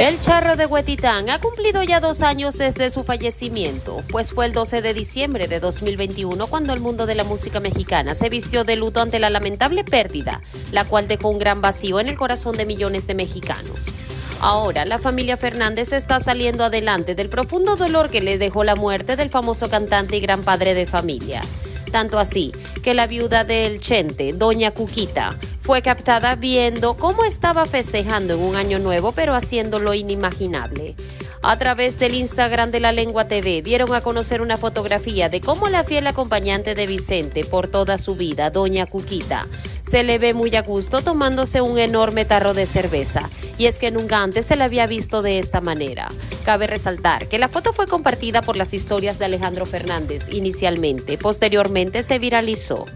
El charro de Huetitán ha cumplido ya dos años desde su fallecimiento, pues fue el 12 de diciembre de 2021 cuando el mundo de la música mexicana se vistió de luto ante la lamentable pérdida, la cual dejó un gran vacío en el corazón de millones de mexicanos. Ahora, la familia Fernández está saliendo adelante del profundo dolor que le dejó la muerte del famoso cantante y gran padre de familia. Tanto así que la viuda del Chente, doña Cuquita, fue captada viendo cómo estaba festejando en un año nuevo, pero haciéndolo inimaginable. A través del Instagram de la Lengua TV dieron a conocer una fotografía de cómo la fiel acompañante de Vicente por toda su vida, doña Cuquita, se le ve muy a gusto tomándose un enorme tarro de cerveza, y es que nunca antes se la había visto de esta manera. Cabe resaltar que la foto fue compartida por las historias de Alejandro Fernández inicialmente, posteriormente se viralizó.